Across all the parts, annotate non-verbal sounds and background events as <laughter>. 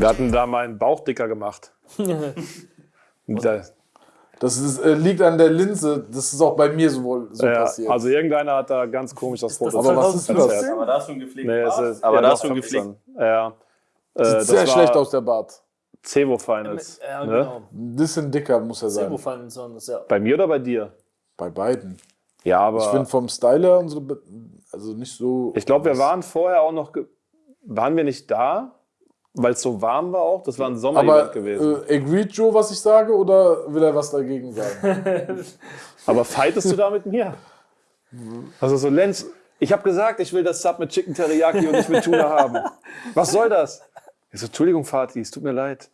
Wir hatten da meinen Bauch dicker gemacht. <laughs> da, Das ist, äh, liegt an der Linse. Das ist auch bei mir so, wohl so ja, passiert. also irgendeiner hat da ganz komisch das Foto Aber was ist das? Aber da hast du einen gepflegten Nee, ist, Aber ja, da doch, hast du einen 15. gepflegten. Ja. Äh, Sieht das sehr schlecht aus, der Bart. Cevo Finals. Ja, ne? genau. Ein bisschen dicker muss er sein. Sebo Finals waren das, ja. Bei mir oder bei dir? Bei beiden. Ja, aber Ich finde vom Styler unsere, Be- also nicht so. ich glaube, wir waren vorher auch noch. Waren wir nicht da? Weil es so warm war auch? Das war ein Sommer Aber gewesen. äh, agreed Joe, was ich sage, oder will er was dagegen sagen? <laughs> Aber fightest du da mit mir? Also so, Lenz, ich habe gesagt, ich will das Sub mit Chicken Teriyaki und nicht mit Tuna haben. Was soll das? Ich so, Entschuldigung, Fatih, es tut mir leid.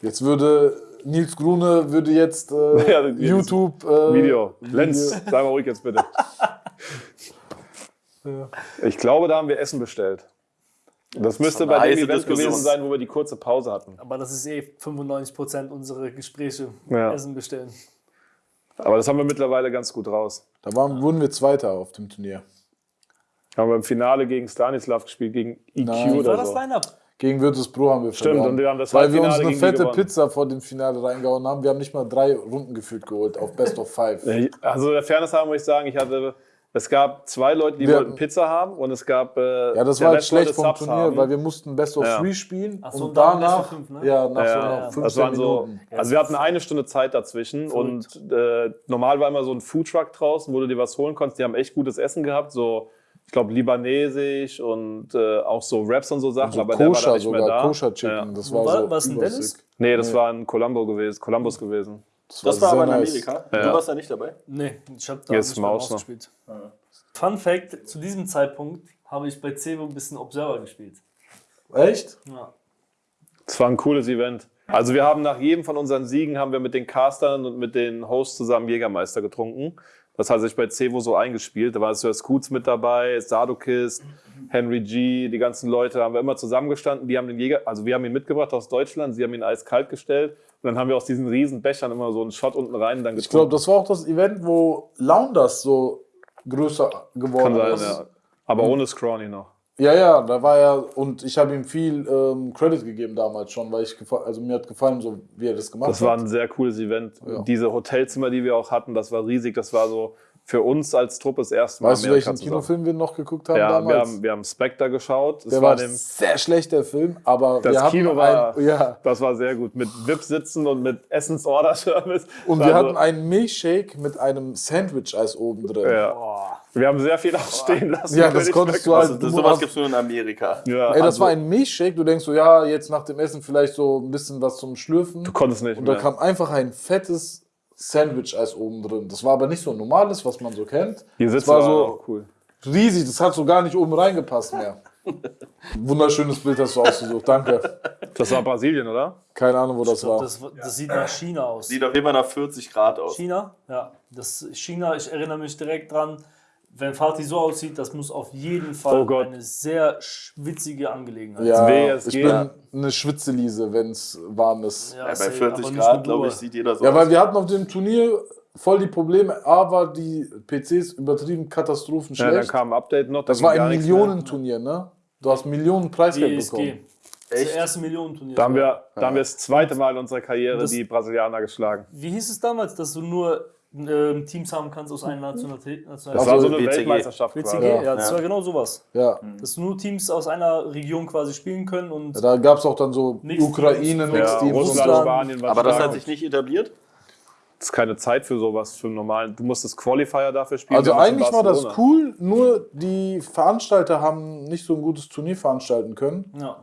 Jetzt würde Nils Grune würde jetzt äh, <laughs> Ja, YouTube äh, Video. Lenz, sei mal ruhig jetzt bitte. <laughs> Ich glaube, da haben wir Essen bestellt. Das müsste bei dem Event Diskussion. gewesen sein, wo wir die kurze Pause hatten. Aber das ist eh 95% unserer Gespräche. Ja. Essen bestellen. Aber das haben wir mittlerweile ganz gut raus. Da waren, wurden wir Zweiter auf dem Turnier. Haben wir im Finale gegen Stanislav gespielt, gegen EQ Nein. Wie oder war das so. Line-Up? Gegen Virtus Pro haben wir Stimmt, verloren. und wir haben das Weil wir uns eine fette. Pizza vor dem Finale reingehauen haben. Wir haben nicht mal drei Runden gefühlt geholt auf Best of Five. Also der Fairness haben muss ich sagen, ich hatte, es gab zwei Leute, die Wir wollten Pizza haben und es gab äh, Ja, das der war halt schlecht vom Subs Turnier, haben. weil wir mussten Best of Ja. Three spielen Ach so, und und danach, Fünf, ne? ja, nach so Ja, noch 15 das waren so, Minuten. also wir hatten eine Stunde Zeit dazwischen und äh, normal war immer so ein Foodtruck draußen, wo du dir was holen konntest. Die haben echt gutes Essen gehabt, so ich glaube libanesisch und äh, auch so Wraps und so Sachen, So aber der war da Koscher nicht mehr sogar, da. Koscher Chicken. Ja. Das war, war- so war es in. Dennis? Nee, das war in Colombo gewesen, Columbus gewesen. Das war sehr aber in nice. Amerika. Ja. Du warst da nicht dabei. Nee, ich habe da Jetzt Maus noch. ausgespielt. Fun Fact: Zu diesem Zeitpunkt habe ich bei Cevo ein bisschen Observer gespielt. Echt? Ja. Es war ein cooles Event. Also wir haben nach jedem von unseren Siegen haben wir mit den Castern und mit den Hosts zusammen Jägermeister getrunken. Das hat sich bei Cevo so eingespielt. Da war Sir Scoots mit dabei, Sadokist, Henry G, die ganzen Leute haben wir immer zusammengestanden. Die haben den Jäger, also wir haben ihn mitgebracht aus Deutschland, sie haben ihn eiskalt gestellt und dann haben wir aus diesen riesen Bechern immer so einen Shot unten rein dann Ich glaube, das war auch das Event, wo Lounders so größer geworden Kann sein, ist. ja. Aber ohne Scrawny noch. Ja, ja, da war er und ich habe ihm viel ähm, Credit gegeben damals schon, weil ich also mir hat gefallen, so wie er das gemacht Das war hat. ein sehr cooles Event. Ja. Diese Hotelzimmer, die wir auch hatten, das war riesig. Das war so für uns als Truppe das erste Mal Weißt du, welchen zusammen. Kinofilm wir noch geguckt haben Ja, damals? wir haben, wir haben Spectre geschaut. Das der war war dem, sehr schlecht, der Film, aber das Kino war, ein, ja, das war sehr gut. Mit VIP-Sitzen und mit Essensorder-Service. und wir war hatten einen Milchshake mit einem Sandwich-Eis oben drin. ja. Wir haben sehr viel ausstehen lassen. Ja, das konntest du halt- Also, das, sowas gibt es nur in Amerika. Ja, Ey, das also, war ein Milchshake, du denkst so, ja, jetzt nach dem Essen vielleicht so ein bisschen was zum Schlürfen. Du konntest nicht Und da mehr. kam einfach ein fettes Sandwich-Eis oben drin. Das war aber nicht so ein normales, was man so kennt. Die das Sitze war so auch cool. riesig, das hat so gar nicht oben reingepasst mehr. <laughs> Wunderschönes Bild hast du ausgesucht, danke. Das war Brasilien, oder? Keine Ahnung, wo das glaub, war. das, das sieht nach China aus. Sieht auf jeden Fall nach 40 Grad aus. China? Ja. Das China, ich erinnere mich direkt dran, wenn Fatih so aussieht, das muss auf jeden Fall Oh Gott. eine sehr schwitzige Angelegenheit Ja, WSG. ich bin eine Schwitzeliese, wenn es warm ist. Ja, Ja, bei safe, 40 aber nicht Grad, glaube ich, sieht jeder so Ja, aus. weil wir hatten auf dem Turnier voll die Probleme. A war die PCs übertrieben katastrophen Ja, dann kam ein Update noch. das war ein. Millionenturnier, ne? Du hast Millionen Preisgeld ESG. bekommen. Das Echt? erste Millionenturnier. Da haben, wir, da haben wir das zweite Mal in unserer Karriere Das- die Brasilianer geschlagen. Wie hieß es damals, dass du nur ähm, Teams haben kannst aus einer Nationalität? Das war so eine WCG. Weltmeisterschaft WCG? quasi. Ja, Ja. das war genau sowas. Ja. Dass nur Teams aus einer Region quasi spielen können und Da gab es auch dann so Mixed Ukraine. Mixed Ja, Teams, Russland, Russland. Spanien Aber das hat sich nicht etabliert. Das ist keine Zeit für sowas, für einen normalen. Du musstest Qualifier dafür spielen. Also eigentlich war das cool, nur die Veranstalter haben nicht so ein gutes Turnier veranstalten können. ja.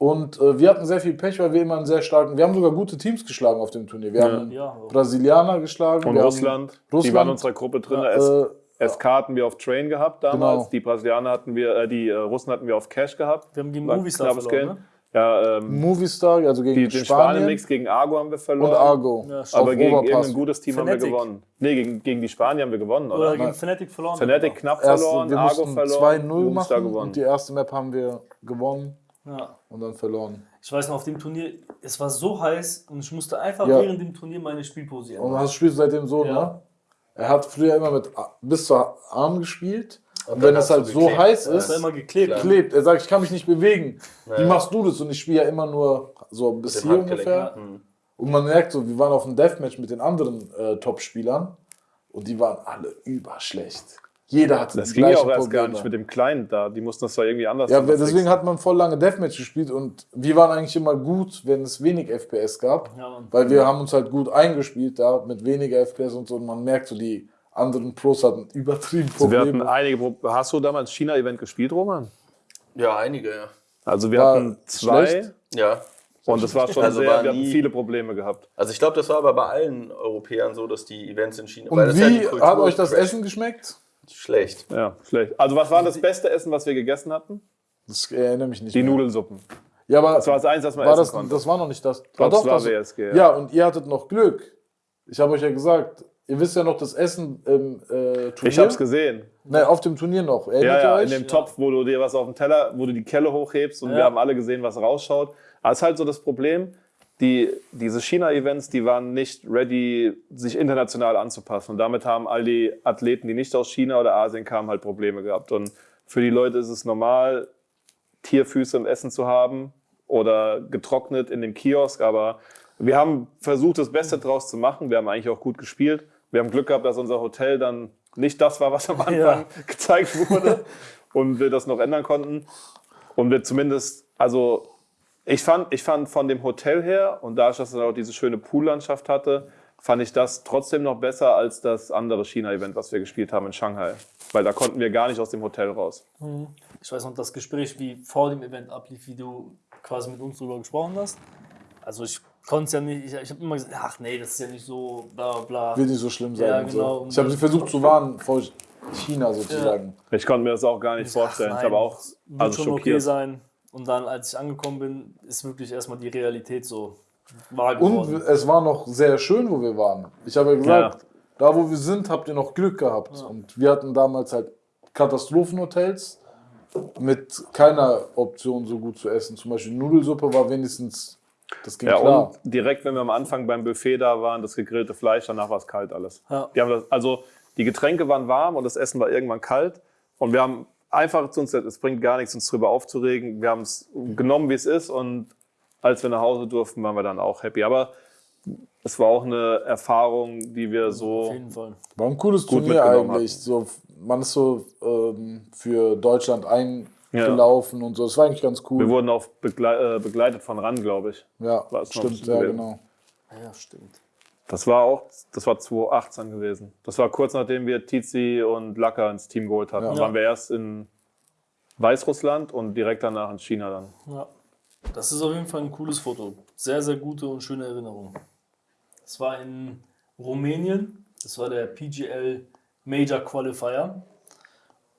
Und äh, wir hatten sehr viel Pech, weil wir immer einen sehr starken. Wir haben sogar gute Teams geschlagen auf dem Turnier. Wir haben Ja. Brasilianer geschlagen. Und wir Russland, die Russland. waren in unserer Gruppe drin. Haben, S äh, SK hatten wir auf Train gehabt damals. Genau. Die Brasilianer hatten wir, äh, die äh, Russen hatten wir auf Cash gehabt. Wir haben gegen Movistar verloren, ne? Ja, ähm, Movistar, also gegen die, den Spanien Spanien-Mix gegen Argo haben wir verloren. und Argo. Ja. Aber gegen Overpass. irgendein gutes Team haben Fnatic. wir gewonnen. Nee, gegen, gegen die Spanier haben wir gewonnen, Oder oder? gegen Fnatic verloren. Fnatic knapp Erst, verloren, wir Argo mussten verloren, 2-0 Movistar machen gewonnen. und die erste Map haben wir gewonnen Ja. Und dann verloren. Ich weiß noch, auf dem Turnier, es war so heiß und ich musste einfach Ja. während dem Turnier meine Spielpose Und ändern. hast spielst seitdem so, Ja. ne? Er hat früher immer mit bis zur Arm gespielt Und wenn dann es halt so geklebt. heiß Ja. Das war ist, immer geklebt. klebt. Er sagt, ich kann mich nicht bewegen. Wie Ja. machst du das? Und ich spiele ja immer nur so bis hier Handgelenk, ungefähr. ja. Mhm. Und man merkt so, wir waren auf einem Deathmatch mit den anderen äh, Top-Spielern und die waren alle überschlecht. Jeder hatte Das ging ja auch erst Probleme. gar nicht mit dem Kleinen da. Die mussten das zwar irgendwie anders Ja, anders deswegen fixen. hat man voll lange Deathmatch gespielt und wir waren eigentlich immer gut, wenn es wenig FPS gab. Ja. Weil wir haben uns halt gut eingespielt da mit weniger FPS und so und man merkt so, die anderen Pros hatten übertrieben Also wir hatten Probleme. einige Pro Hast du damals China-Event gespielt, Roman? Ja, einige, ja. Also wir War hatten zwei schlecht? Ja. und das war schon Also sehr, war wir hatten viele Probleme gehabt. Also ich glaube, das war aber bei allen Europäern so, dass die Events in China. Und das ist ja die wie hat euch das Essen geschmeckt? Schlecht. Ja, schlecht. Also was war das beste Essen, was wir gegessen hatten? Das erinnere mich nicht Die mehr. Nudelsuppen. Ja, aber Das war das Eins, was man war essen das, konnte. das war noch nicht das. Doch, das war das- WSG, ja. Ja. und ihr hattet noch Glück. Ich habe euch ja gesagt, ihr wisst ja noch das Essen im äh, Turnier. ich hab's gesehen. Nein, auf dem Turnier noch. Ja, Erinnert ja, ihr in dem Topf, wo du dir was auf den Teller, wo du die Kelle hochhebst und Ja. wir haben alle gesehen, was rausschaut. Aber es ist halt so das Problem, die, diese China-Events, die waren nicht ready, sich international anzupassen. Und damit haben all die Athleten, die nicht aus China oder Asien kamen, halt Probleme gehabt. Und für die Leute ist es normal, Tierfüße im Essen zu haben oder getrocknet in dem Kiosk. Aber wir haben versucht, das Beste draus zu machen. Wir haben eigentlich auch gut gespielt. Wir haben Glück gehabt, dass unser Hotel dann nicht das war, was am Anfang Ja. <laughs> gezeigt wurde und wir das noch ändern konnten. Und wir zumindest, also ich fand, ich fand von dem Hotel her und dadurch, dass es auch diese schöne Poollandschaft hatte, fand ich das trotzdem noch besser als das andere China-Event, was wir gespielt haben in Shanghai. Weil da konnten wir gar nicht aus dem Hotel raus. Ich weiß noch, das Gespräch, wie vor dem Event ablief, wie du quasi mit uns darüber gesprochen hast. Also ich konnte es ja nicht, ich, ich habe immer gesagt, ach nee, das ist ja nicht so, bla bla. Wird nicht so schlimm sein. Ja, genau. So. Ich habe sie versucht zu warnen vor China sozusagen. Ich konnte mir das auch gar nicht Ach, vorstellen. nein, ich habe auch Wird also schon okay schockiert. sein. Und dann, als ich angekommen bin, ist wirklich erstmal die Realität so wahr Und geworden. es war noch sehr schön, wo wir waren. Ich habe ja gesagt, da wo wir sind, habt ihr noch Glück gehabt. Und wir hatten damals halt Katastrophenhotels mit keiner Option so gut zu essen. Zum Beispiel Nudelsuppe war wenigstens, das ging Ja, klar. und direkt, wenn wir am Anfang beim Buffet da waren, das gegrillte Fleisch, danach war es kalt alles. Ja. Die haben das, also die Getränke waren warm und das Essen war irgendwann kalt. Und wir haben einfach zu uns, es bringt gar nichts, uns drüber aufzuregen. Wir haben es genommen, wie es ist. Und als wir nach Hause durften, waren wir dann auch happy. Aber es war auch eine Erfahrung, die wir Auf so. jeden Fall. War ein cooles Gut Turnier mitgenommen eigentlich. So, man ist so ähm, für Deutschland eingelaufen und so. Das war eigentlich ganz Wir cool. wurden auch begle äh, begleitet von RAN, glaube ich. Ja, stimmt, ja, genau. Ja, stimmt. Das war auch, das war 2018 gewesen. Das war kurz nachdem wir Tizi und Lacker ins Team geholt hatten. Ja. Dann waren wir erst in Weißrussland und direkt danach in China dann. Ja. Das ist auf jeden Fall ein cooles Foto. Sehr, sehr gute und schöne Erinnerung. Das war in Rumänien. Das war der PGL Major Qualifier.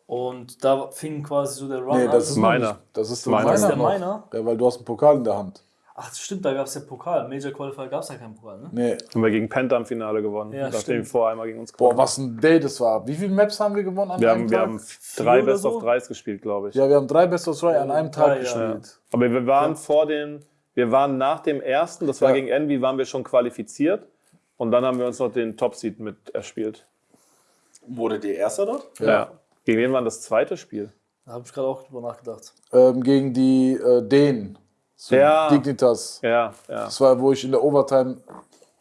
Und da fing quasi so der Run Nee, an. das ist Meiner. Das ist Meiner. meiner Das ist der meiner? Ja, weil du hast einen Pokal in der Hand. Ach, das stimmt, da gab es ja Pokal. Major Qualifier gab es ja keinen Pokal, ne? Nee. Haben wir gegen Penta im Finale gewonnen. Ja, nachdem vorher einmal gegen uns Boah, gewonnen was ein Day das war. Wie viele Maps haben wir gewonnen an Wir einem haben, wir Tag? haben drei Best so? of Dreis gespielt, glaube ich. ja, wir haben drei Best of Three an einem Tag drei, ja. gespielt. Aber wir waren vor den, wir waren nach dem ersten, das war Ja. gegen Envy, waren wir schon qualifiziert. Und dann haben wir uns noch den Top-Seed mit erspielt. Wurde der Erster dort? Ja. Gegen wen war das zweite Spiel? Da habe ich gerade auch drüber nachgedacht. Ähm, gegen die äh, Dänen. So Ja. Dignitas. Ja, ja. Das war, wo ich in der Overtime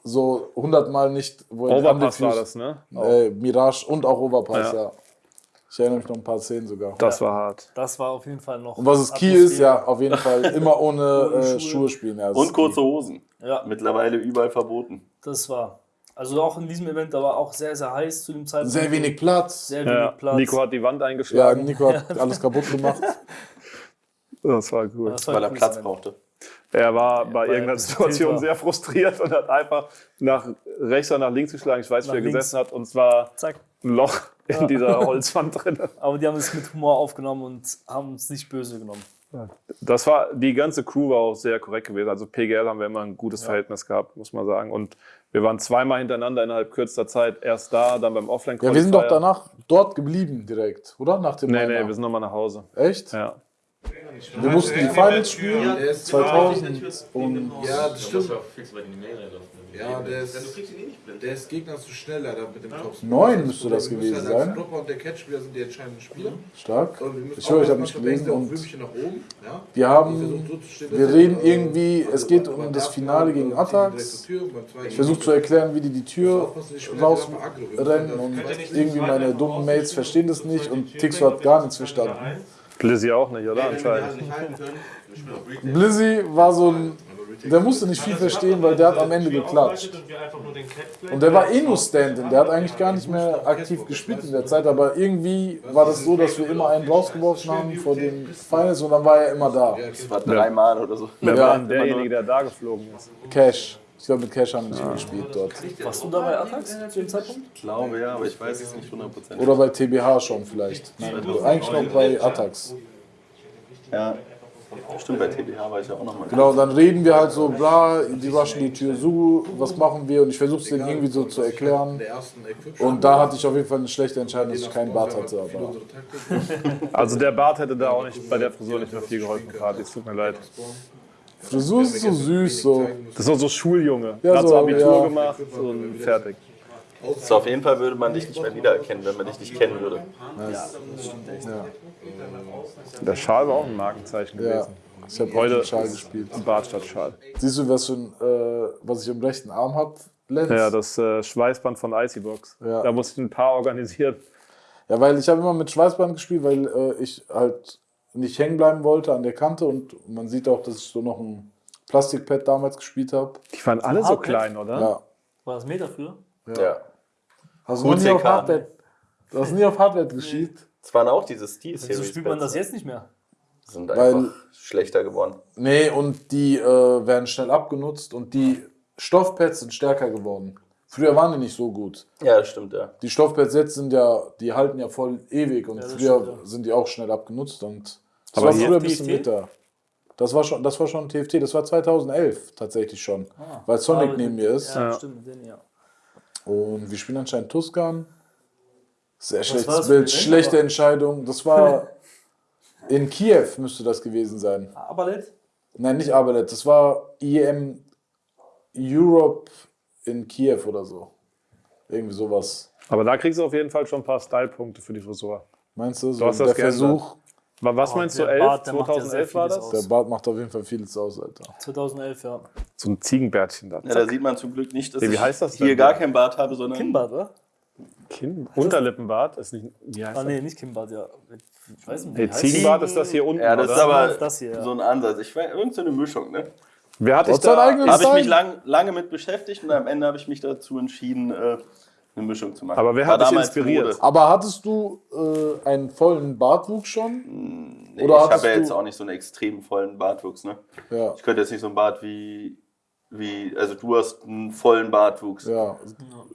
so hundertmal nicht. Wo Overpass war das, ne? Äh, Mirage und auch Overpass, Ja. ja. Ich erinnere mich noch ein paar Szenen sogar. Das war hart. Das war auf jeden Fall noch. Und was es Key ist, ja, auf jeden Fall immer ohne <laughs> Ohne äh, Schuhe. Schuhe spielen. Ja, Und kurze Hosen. Ja, Mittlerweile überall verboten. das war. Also auch in diesem Event, da war auch sehr, sehr heiß zu dem. Zeitpunkt. Sehr wenig Platz. Sehr wenig Ja. Platz. Nico hat die Wand Ja, eingeschlagen. Nico hat <laughs> alles kaputt gemacht. <laughs> Das war cool. Das war Weil er Platz brauchte. Er war bei weil er irgendeiner Situation sehr frustriert und hat einfach nach rechts oder nach links geschlagen. Ich weiß, Nach wie er links. gesessen hat. Und zwar Zack. ein Loch in dieser Holzwand drin. <laughs> Aber die haben es mit Humor aufgenommen und haben es nicht böse genommen. Das war, die ganze Crew war auch sehr korrekt gewesen. Also PGL haben wir immer ein gutes Verhältnis gehabt, muss man sagen. Und wir waren zweimal hintereinander innerhalb kürzester Zeit. Erst da, dann beim offline Ja, wir sind doch danach dort geblieben direkt, oder? Nach dem Nee, Minor. nee, wir sind nochmal nach Hause. Echt? Ja. Wir mussten die Finals spielen, Der ist 2000 und Ja, das stimmt. Ja, der ist, Du kriegst ihn eh der ist Gegner zu schnell leider mit dem Topspin. Neun müsste das gewesen sein. Dropper und der Catchspieler sind die entscheidenden Spieler. stark. Wir müssen Ich höre, ich habe nicht manchmal gelesen der und Würmchen nach oben. Ja? wir haben, wir reden äh, irgendwie, es geht aber um das Finale gegen Atax. Ich versuche zu erklären, wie die die Tür rausrennen und irgendwie meine dummen Mates verstehen das nicht und Tixo hat gar nichts verstanden. Blizzy auch nicht, oder? Anscheinend. Blizzy war so ein, der musste nicht viel verstehen, weil der hat am Ende geklatscht. Und der war eh nur Stand-in, der hat eigentlich gar nicht mehr aktiv gespielt in der Zeit, aber irgendwie war das so, dass wir immer einen rausgeworfen haben vor den Finals und dann war er immer da. Das war dreimal oder so. Wer Ja, war denn derjenige, der da geflogen ist? Cash. Ich glaube, mit Cash haben wir nicht gespielt dort. Warst du da bei Atax zu dem Zeitpunkt? Ich glaube ja, aber ich weiß es nicht 100%. Oder bei TBH schon vielleicht. Nein, eigentlich noch bei Atax. Ja, stimmt, bei TBH war ich ja auch nochmal. Genau, dann reden wir halt so, bla, die rushen die Tür zu, was machen wir? Und ich versuche es denen irgendwie so zu erklären. Und da hatte ich auf jeden Fall eine schlechte Entscheidung, dass ich keinen Bart hatte. Aber Also der Bart hätte da auch nicht bei der Frisur nicht mehr viel geholfen, Kati. Es tut mir leid. Frisur ist so süß, so. Das ist so so Schuljunge. Ja, Hat so Abitur ja. gemacht und fertig. So, auf jeden Fall würde man dich nicht mehr wiedererkennen, wenn man dich nicht kennen würde. Der Schal war auch ein Markenzeichen Ja, gewesen. ich habe Heute heute Schal gespielt. Bart statt Schal. Siehst du, was, für ein, äh, was ich am rechten Arm habe? Lenz? Ja, das äh, Schweißband von Icybox. Ja. Da musste ich ein paar organisieren. Ja, weil ich habe immer mit Schweißband gespielt, weil äh, ich halt nicht hängen bleiben wollte an der Kante und man sieht auch, dass ich so noch ein Plastikpad damals gespielt habe. Die waren alle so klein, oder? Ja. War das Meter früher? Ja. Hast du nie auf. Hardware, hast nie auf Hardware gespielt? Es waren auch diese Steel Series. Wieso spielt man das Pads. jetzt nicht mehr? Sind Weil- einfach schlechter geworden. Nee, und die äh, werden schnell abgenutzt und die Stoffpads sind stärker geworden. Früher waren die nicht so gut. Ja, das stimmt, ja. Die Stoffpads jetzt sind ja, die halten ja voll ewig und das früher stimmt, ja. sind die auch schnell abgenutzt und das Aber war früher ein bisschen TFT? bitter. Das war schon, das war schon TFT, das war 2011 tatsächlich schon, weil Sonic Ah, neben mir ist. Ja, Ja. stimmt, den, ja. Und wir spielen anscheinend Tuscan. Sehr war schlechtes Bild, schlechte aber- Entscheidung. Das war <laughs> in Kiew müsste das gewesen sein. Aberlet? Nein, nicht Abelet, das war IEM Europe in Kiew oder so. Irgendwie sowas. Aber da kriegst du auf jeden Fall schon ein paar Style-Punkte für die Frisur. Meinst du? So hast der das geändert. Versuch, Wa- Was Oh, meinst du, der 11? Bart, der macht ja sehr 2011 war das? aus. der Bart macht auf jeden Fall vieles aus, Alter. 2011, ja. So ein Ziegenbärtchen da. Ja, da sieht man zum Glück nicht, dass Wie ich heißt das hier denn? gar kein Bart habe, sondern Kimbart, oder? Kinn, Unterlippenbart ist nicht. Wie heißt Ah, das? nee, nicht Kimbart, ja. Ich weiß nicht, wie Nee, Ziegenbart ist das hier unten, Ja, das oder? ist aber Das ist das hier, ja. so ein Ansatz. Ich weiß, irgend so eine Mischung, ne? Wer hat dich Trotz seinen da... Habe ich mich lang, lange mit beschäftigt und am Ende habe ich mich dazu entschieden, äh, eine Mischung zu machen. Aber wer War hat dich inspiriert? Mode. Aber hattest du äh, einen vollen Bartwuchs schon? Nee, Oder ich habe ja jetzt auch nicht so einen extrem vollen Bartwuchs, ne? Ja. Ich könnte jetzt nicht so einen Bart wie, wie also du hast einen vollen Bartwuchs. Ja,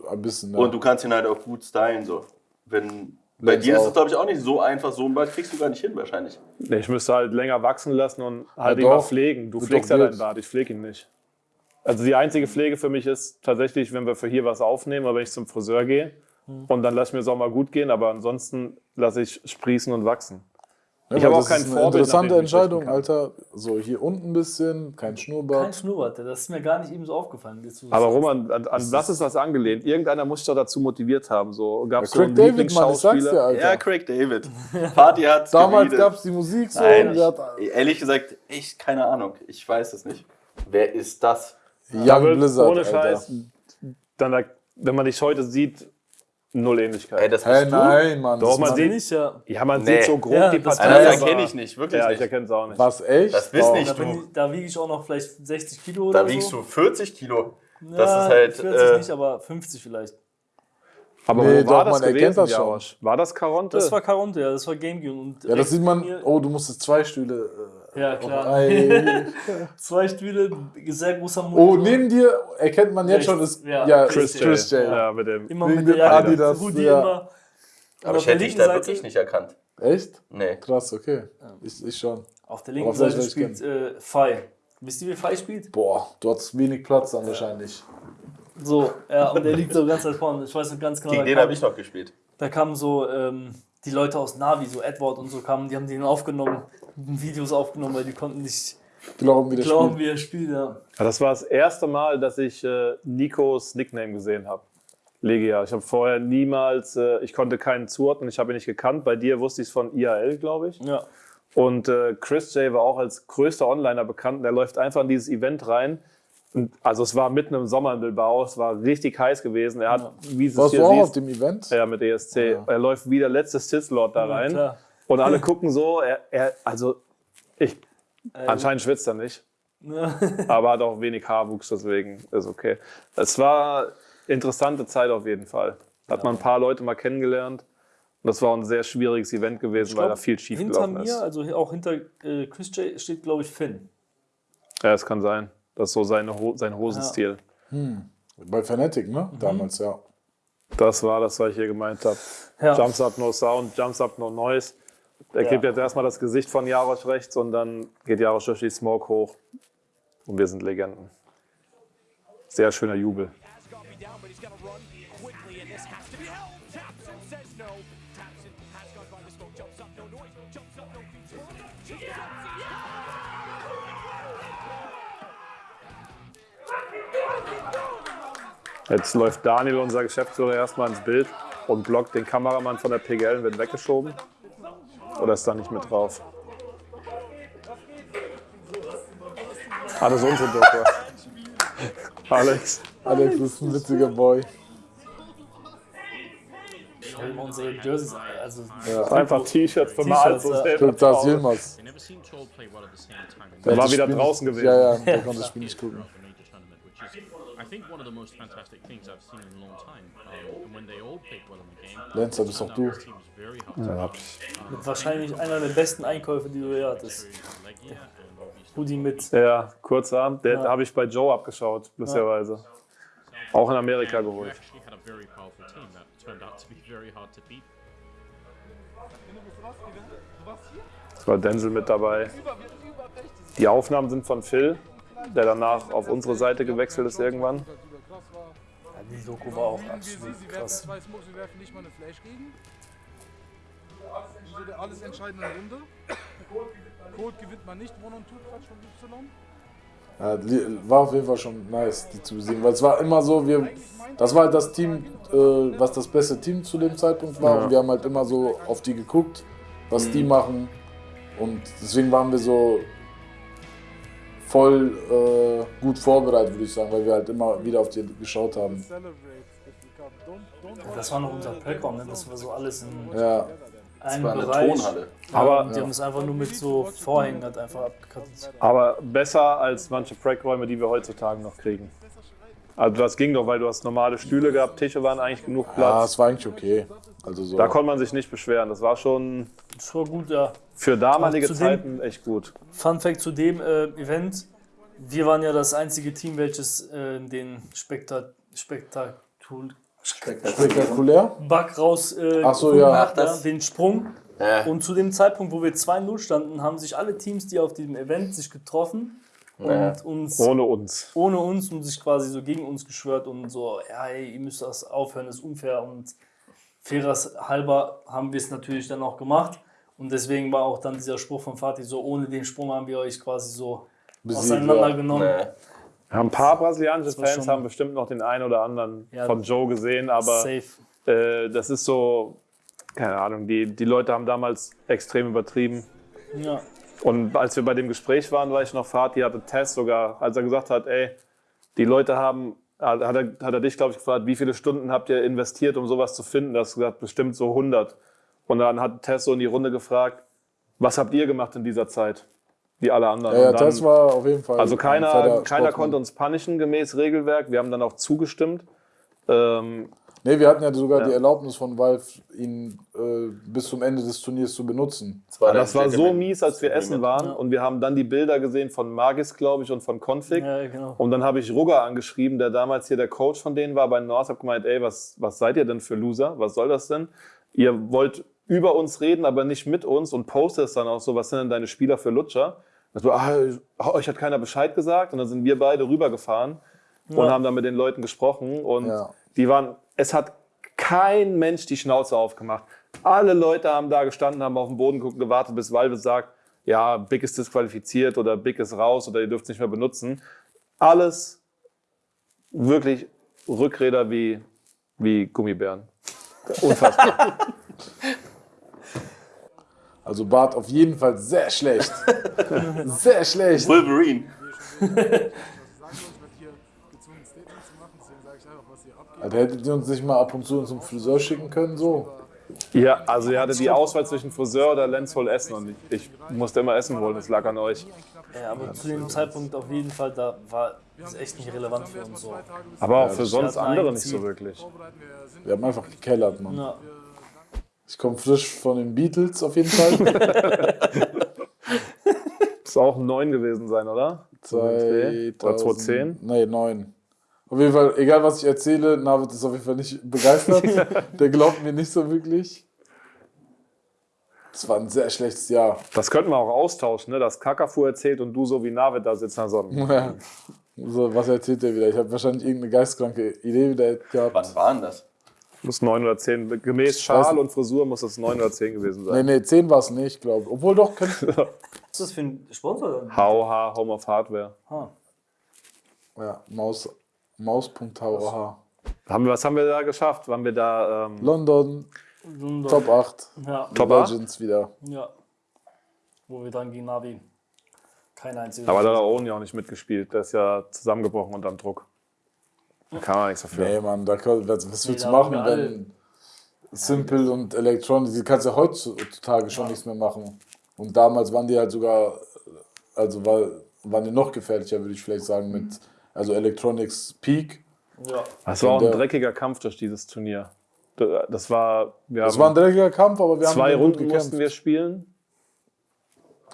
ein bisschen. Ja. Und du kannst ihn halt auch gut stylen, so. Wenn, bei dir ist es, glaube ich, auch nicht so einfach. So einen Bart kriegst du gar nicht hin, wahrscheinlich. Nee, ich müsste halt länger wachsen lassen und halt Ja, doch. pflegen. Du Wird pflegst ja deinen Bart, ich pflege ihn nicht. Also die einzige Pflege für mich ist tatsächlich, wenn wir für hier was aufnehmen oder wenn ich zum Friseur gehe. Hm. Und dann lasse ich mir es auch mal gut gehen, aber ansonsten lasse ich sprießen und wachsen. Ja, ich habe auch das kein ist eine Vorbild, interessante Entscheidung, kann. Alter. So, hier unten ein bisschen, kein Kein Schnurrbart. Schnurrbart, das ist mir gar nicht eben so aufgefallen. Aber. Roman, an, an was ist das angelehnt? Irgendeiner muss dich doch dazu motiviert haben. So, gab es so Craig einen David, Mann, ich sag's dir, Lieblingsschauspieler? Alter. Ja, Craig David. <laughs> Party hat's Damals gab es die Musik so Nein, ich, hat ehrlich gesagt, echt keine Ahnung. Ich weiß es nicht. Wer ist das? Young Blizzard, ohne Alter. Scheiß, dann, da- wenn man dich heute sieht, null Ähnlichkeit. Ey, das bist Hey, du? nein, Mann. Doch, das man sieht- nicht, ja. ja, man Nee. sieht so grob Ja, die das- Partei. Das aber- erkenne ich nicht, wirklich Ja, ich nicht. erkenne es auch nicht. Was, echt? Das bist Oh. nicht Da, du. bin ich, da wiege ich auch noch vielleicht 60 Kilo oder Da wiegst so. du 40 Kilo. Ja, das ist halt, 40 äh, nicht, aber 50 vielleicht. Aber Nee, wo war doch, das man erkennt gewesen, das schon. War das Caronte? Das war Caronte, ja, das war Gamecube. Und Ja, das sieht man. Oh, du musstest zwei Stühle. Äh, Ja, klar. <laughs> Zwei Stühle, sehr großer Monitor. Oh, neben dir erkennt man jetzt schon, ist Ja, ja, Chris Chris, J. Chris J. ja, mit dem. Immer mit der Adidas, Hoodie ja. immer. Aber ich der hätte dich da Seite, wirklich nicht erkannt. Echt? Nee. Krass, okay. Ich, ich schon. Auf der linken Seite spielt äh, Fai. Wisst ihr, wie Fai spielt? Boah, du hattest wenig Platz dann wahrscheinlich. So, ja, und der liegt so ganz weit vorne. Ich weiß noch ganz genau, Gegen da den kam, habe ich noch gespielt. da kam so ähm, die Leute aus Navi, so Edward und so kamen, die haben den aufgenommen, Videos aufgenommen, weil die konnten nicht Glauben, wie das glauben, Spiel. wie er spielt. Ja. Ja, das war das erste Mal, dass ich äh, Nikos Nickname gesehen habe. Legia. Ich habe vorher niemals, äh, ich konnte keinen zuordnen, ich habe ihn nicht gekannt. Bei dir wusste ich es von IAL, glaube ich. ja. Und äh, Chris J war auch als größter Onliner bekannt. Der läuft einfach in dieses Event rein. Und, also es war mitten im Sommer in Bilbao, es war richtig heiß gewesen. Er hat, wie du es Warst hier du auch auf dem Event? ja, mit ESC. Er läuft wie der letzte Sith Lord da rein. klar. und alle gucken so, er, er also ich, anscheinend schwitzt er nicht. <laughs> aber hat auch wenig Haarwuchs, deswegen ist okay. Es war interessante Zeit auf jeden Fall. Hat man ein paar Leute mal kennengelernt. Und das war ein sehr schwieriges Event gewesen, weil da viel schief Hinter gelaufen mir, ist. also hier auch hinter äh, Chris J steht, glaube ich, Finn. Ja, es kann sein. Das ist so seine sein Hosenstil. Bei Fnatic, ne? Mhm. Damals, ja. Das war das, was ich hier gemeint habe. Ja. Jumps up, no sound, jumps up, no noise. Er Ja. gibt jetzt erstmal das Gesicht von Jarosch rechts und dann geht Jarosch durch die Smoke hoch. Und wir sind Legenden. Sehr schöner Jubel. Jetzt läuft Daniel, unser Geschäftsführer, erstmal ins Bild und blockt den Kameramann von der PGL und wird weggeschoben. Oder ist da nicht mit drauf? Ah, das ist unsere Doku. <laughs> Alex. Alex ist ein witziger Boy. Schau mal unsere Jerseys an. Also, Einfach T-Shirts. So T-Shirts, ja. selber Stimmt, das in Der war wieder draußen gewesen. Ja, ja, der konnte das Spiel nicht gucken. I think, one of the most fantastic things I've seen in a long time. Um, and when they all played well in the game, Lenz, das bist doch du. mit wahrscheinlich einer der besten Einkäufe, die du je hattest. Hoodie mit. Ja, Kurzarm. Der habe ich bei Joe abgeschaut, lustigerweise. Auch in Amerika geholt. Es war Denzel mit dabei. Die Aufnahmen sind von Phil, der danach auf unsere Seite gewechselt ist irgendwann. Ja, die Doku war auch absolut krass. Wir werfen nicht mal eine Flash gegen. So der alles entscheidende Runde. Code gewinnt man nicht, One on Two Quatsch von Y. Ja, war auf jeden Fall schon nice, die zu besiegen. Weil es war immer so, wir, das war halt das Team, äh, was das beste Team zu dem Zeitpunkt war. Und wir haben halt immer so auf die geguckt, was die machen. Und deswegen waren wir so voll äh, gut vorbereitet, würde ich sagen, weil wir halt immer wieder auf die geschaut haben. Das war noch unser Playground, ne? das war so alles in Ja, einem war eine Bereich. Tonhalle. Aber, Die haben es einfach nur mit so Vorhängen halt einfach abgekattet. aber besser als manche Prackräume, die wir heutzutage noch kriegen. Also das ging doch, weil du hast normale Stühle gehabt, Tische waren eigentlich genug ja, Platz. es war eigentlich okay. Also so. Da konnte man sich nicht beschweren. Das war schon Das war gut, ja. für damalige Auch zu dem- Zeiten echt gut. Fun Fact zu dem äh, Event: Wir waren ja das einzige Team, welches äh, den Spekta Spektakul spektakulär. Bug raus äh, Ach so, ja. hat, das- den Sprung. Ja. Und zu dem Zeitpunkt, wo wir 2-0 standen, haben sich alle Teams, die auf diesem Event sich getroffen und Ja. uns Ohne uns. ohne uns und sich quasi so gegen uns geschwört und so, ja, ey, ihr müsst das aufhören, das ist unfair und faires halber haben wir es natürlich dann auch gemacht. Und deswegen war auch dann dieser Spruch von Fatih so, ohne den Sprung haben wir euch quasi so Besiegt, auseinandergenommen. Ja, Ein paar brasilianische Fans haben bestimmt noch den einen oder anderen Ja. von Joe gesehen, aber Safe. äh, das ist so, keine Ahnung, die, die Leute haben damals extrem übertrieben. Ja. Und als wir bei dem Gespräch waren, war ich noch Fatih, hatte Tess sogar, als er gesagt hat, ey, die Leute haben, hat er, hat er dich, glaube ich, gefragt, wie viele Stunden habt ihr investiert, um sowas zu finden? Da hast du gesagt, bestimmt so 100. Und dann hat Tess so in die Runde gefragt, was habt ihr gemacht in dieser Zeit? Wie alle anderen. Ja, ja dann- das war auf jeden Fall. also ein keiner, keiner konnte uns punishen gemäß Regelwerk. Wir haben dann auch zugestimmt. Ähm, Nee, wir hatten ja sogar Ja. die Erlaubnis von Valve, ihn äh, bis zum Ende des Turniers zu benutzen. Das war, das war so mies, als wir essen waren. Und wir haben dann die Bilder gesehen von Magis, glaube ich, und von Config. ja, genau. Und dann habe ich Rugger angeschrieben, der damals hier der Coach von denen war bei North. Hab gemeint, ey, was, was seid ihr denn für Loser? Was soll das denn? Ihr wollt über uns reden, aber nicht mit uns und postet es dann auch so, was sind denn deine Spieler für Lutscher? Das war, ah, euch hat keiner Bescheid gesagt. Und dann sind wir beide rübergefahren und haben dann mit den Leuten gesprochen. Und Ja. Die waren, es hat kein Mensch die Schnauze aufgemacht. Alle Leute haben da gestanden, haben auf den Boden geguckt, gewartet, bis Valve sagt, ja, Big ist disqualifiziert oder Big ist raus oder ihr dürft es nicht mehr benutzen. Alles wirklich Rückräder wie, wie Gummibären. Unfassbar. <laughs> Also Bart auf jeden Fall sehr schlecht. <laughs> sehr schlecht. Wolverine. <laughs> abgeht. Also hättet ihr uns nicht mal ab und zu zum Friseur schicken können, so? ja, also ihr hattet die Auswahl zwischen Friseur oder Lenz wohl essen und ich, ich musste immer Essen holen, das lag an euch. Ja, aber zu dem Zeitpunkt auf jeden Fall, da war es echt nicht relevant für uns so. Aber auch für sonst andere nicht so wirklich. Wir haben einfach gekellert, Mann. Ja. Ich komme frisch von den Beatles auf jeden Fall. <laughs> Muss auch ein 9 gewesen sein, oder? 2000, Oder 2010? Nee, 9. Auf jeden Fall, egal was ich erzähle, Navid ist auf jeden Fall nicht begeistert. <laughs> Der glaubt mir nicht so wirklich. Es war ein sehr schlechtes Jahr. Das könnten wir auch austauschen, ne? dass Kakafu erzählt und du so wie Navid da sitzt. Also, Ja. So, was erzählt der wieder? Ich habe wahrscheinlich irgendeine geistkranke Idee wieder gehabt. Wann war denn das? muss 9 oder 10. Gemäß Schal und Frisur muss es 9 oder 10 gewesen Nee, sein. nee, 10 war es nicht, glaube ich. Obwohl doch, könnte. Was <laughs> ist das für ein Sponsor? HOH, Home of Hardware. Ah. ja, Maus. Maus.hauh. Haben wir, was haben wir da geschafft? Waren wir da ähm, London, London. Top 8. Ja, Top 8? Legends wieder. ja. Wo wir dann gegen Navi kein einziges. Aber da hat Owen ja auch nicht mitgespielt. Der ist ja zusammengebrochen unter dem Druck. Da kann man nichts dafür. Nee, Mann, da, kann- was, was willst du machen, wenn Simple und Electronic, die kannst ja heutzutage schon nichts mehr machen. Und damals waren die halt sogar, also war, waren die noch gefährlicher, würde ich vielleicht sagen, mit also Electronics Peak. Ja. Das war auch ein dreckiger Kampf durch dieses Turnier. Das war, wir Das haben war ein dreckiger Kampf, aber wir haben zwei Runden gekämpft. mussten wir spielen.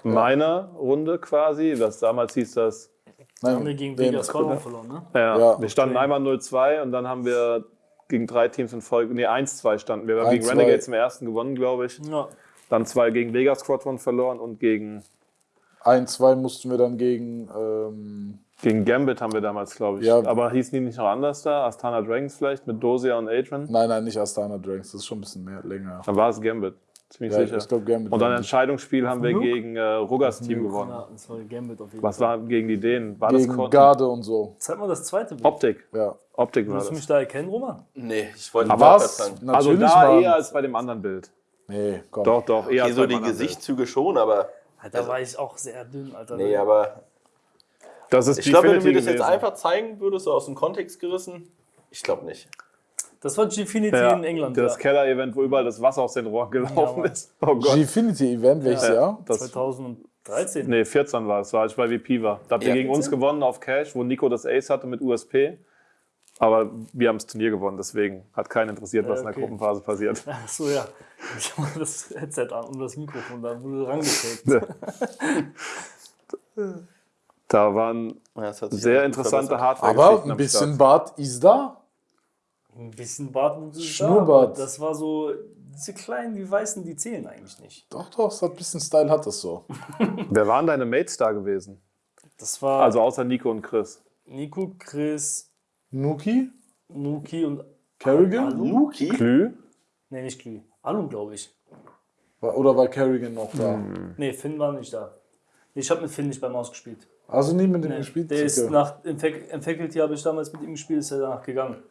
Meiner Runde quasi. Das damals hieß das. Nein, Haben wir gegen Vegas Squadron verloren, ne? Ja, Ja. wir standen einmal 0-2 und dann haben wir gegen drei Teams in Folge. Nee, 1-2 standen wir. Wir haben 1-2. gegen Renegades im ersten gewonnen, glaube ich. Ja. Dann zwei gegen Vegas Squadron verloren und gegen, Ein, zwei mussten wir dann gegen ähm, gegen Gambit haben wir damals, glaube ich. Ja. Aber hießen die nicht noch anders da? Astana Dragons vielleicht mit Dosia und Adrian? Nein, nein, nicht Astana Drinks, das ist schon ein bisschen mehr länger. Dann war es Gambit. Ziemlich Ja, sicher. ich glaube Gambit. und dann Entscheidungsspiel haben wir Nuke? gegen äh, Ruggers Team gewonnen. ja, das war Gambit auf jeden Was Fall. war gegen die Dänen? War das gegen Kon- Garde und so. Zeig mal das zweite Bild. Optik. Ja. Optik war Willst du mich das. da erkennen, Roman? Nee, ich wollte Aber was sagen. Also Natürlich, da eher als bei dem anderen Bild. Nee, komm. Doch, doch, eher Okay, als so die Gesichtszüge schon, aber. Da war ich auch sehr dünn, Alter. Nee, aber. Das ist Ich glaube, wenn du mir das jetzt gewesen. einfach zeigen würdest, so aus dem Kontext gerissen, ich glaube nicht. Das war Gfinity Ja, in England. das ja. Keller-Event, wo überall das Wasser aus den Rohren gelaufen Mann. ist. Oh Gott. Gfinity Event, welches Jahr? Das, 2013. nee, 14 war es, war als ich bei VP war. Da habt ihr Ja, gegen uns 14? gewonnen auf Cash, wo Nico das Ace hatte mit USP. Aber wir haben das Turnier gewonnen, deswegen hat keinen interessiert, was in der okay. Gruppenphase passiert. <laughs> Ach so, ja. Ich habe das Headset an und das Mikrofon, da wurde rangekriegt. <laughs> Da waren Ja, das hat sich sehr interessante hardware Aber ein bisschen Bart ist da. Ein bisschen Bart und so. Schnurrbart. aber Das war so, diese kleinen, die weißen, die zählen eigentlich nicht. Doch, doch, es hat ein bisschen Style, hat das so. <laughs> Wer waren deine Mates da gewesen? Das war Also außer Nico und Chris. Nico, Chris, Nuki? Nuki und. Kerrigan? Alu? Luki? Glü? Nee, nicht Glü. Alu, glaube ich. Oder war Kerrigan noch da? Nee, Finn war nicht da. Ich habe mit Finn nicht beim Maus gespielt. Also nie mit dem Nee, gespielt? der ist nach, im, Fac im Faculty habe ich damals mit ihm gespielt, ist er danach gegangen.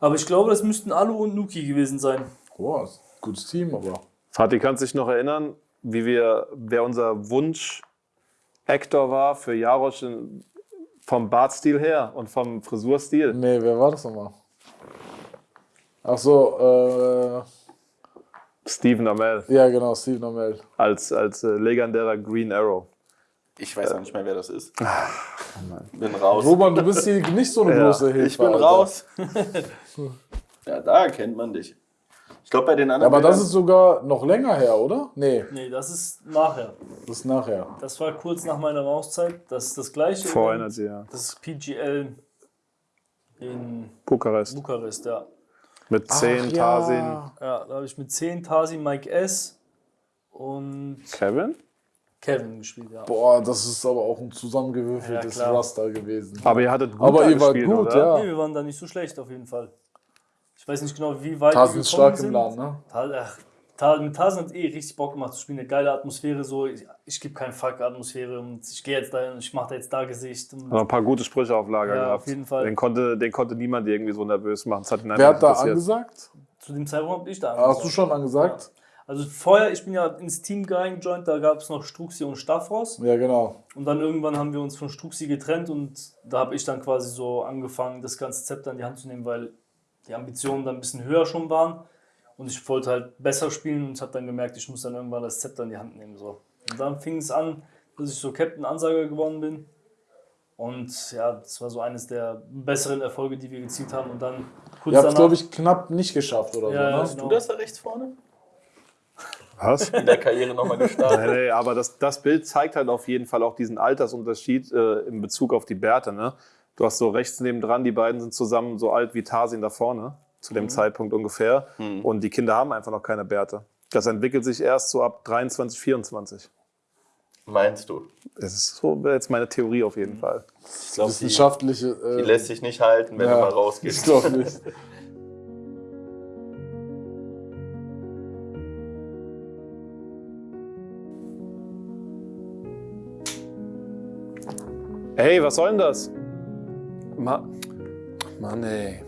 Aber ich glaube, das müssten Alu und Nuki gewesen sein. Boah, gutes Team, aber. Fatih, kannst du dich noch erinnern, wie wir, wer unser Wunsch-Actor war für Jarosch in, vom Bartstil her und vom Frisurstil? Nee, wer war das nochmal? Ach so, äh, Steven Amell ja genau, Steve Normell. als, als äh, legendärer Green Arrow. Ich weiß auch nicht mehr, wer das ist. <laughs> Bin raus. Roman, du bist hier nicht so eine <laughs> Ja, große Hilfe. Ich bin Alter. raus. <laughs> ja, da erkennt man dich. Ich glaube, bei den Ja, anderen. aber das ist sogar noch länger her, oder? Nee, Nee, das ist nachher. das ist nachher. Das war kurz nach meiner Mauszeit. Das ist das gleiche. Vor. Energy, ja. Das ist PGL in Bukarest. Bukarest, ja. Mit 10 Tarsin. Ja, da habe ich mit 10 Tasi, Mike S. und Kevin? Kevin gespielt, ja. Boah, das ist aber auch ein zusammengewürfeltes Ja. Raster gewesen. Aber ihr hattet gut Aber da ihr wart gespielt, gut, oder? ja. Nee, wir waren da nicht so schlecht auf jeden Fall. Ich weiß nicht genau, wie weit Tarzan wir ist stark im sind. Laden, ne? Tal, ach, Tal, mit Tarzan hat es eh richtig Bock gemacht zu spielen. Eine geile Atmosphäre, so ich, ich gebe keinen Fuck Atmosphäre und ich gehe jetzt dahin und ich mache da jetzt da Gesicht. Und, ein paar gute Sprüche auf Lager Ja, gehabt. auf jeden Fall. Den konnte, den konnte niemand irgendwie so nervös machen. Das hat ihn Wer hat da angesagt? zu dem Zeitpunkt habe ich da Hast du schon angesagt? Also vorher, ich bin ja ins Team reingejoint, da gab es noch Struxi und Staffros. Ja, genau. Und dann irgendwann haben wir uns von Struxi getrennt und da habe ich dann quasi so angefangen, das ganze Zepter in die Hand zu nehmen, weil die Ambitionen dann ein bisschen höher schon waren. Und ich wollte halt besser spielen und habe dann gemerkt, ich muss dann irgendwann das Zepter in die Hand nehmen. So. Und dann fing es an, dass ich so Captain Ansager geworden bin. Und ja, das war so eines der besseren Erfolge, die wir gezielt haben. Und dann kurz Ihr habt es, glaube ich, knapp nicht geschafft oder Ja, so, ne? genau. Du das da rechts vorne? Was? In der Karriere nochmal gestartet. Nee, nee, aber das, das Bild zeigt halt auf jeden Fall auch diesen Altersunterschied äh, in Bezug auf die Bärte. Ne? Du hast so rechts nebendran, die beiden sind zusammen so alt wie Tarzan da vorne, zu dem Zeitpunkt ungefähr. Und die Kinder haben einfach noch keine Bärte. Das entwickelt sich erst so ab 23, 24. Meinst du? Das ist so jetzt meine Theorie auf jeden Fall. Ich glaube, die, Wissenschaftliche. die Äh, lässt sich nicht halten, wenn ja, du mal Ich rausgehst. glaube nicht. <laughs> Hey, was soll denn das? Ma Mann, ey.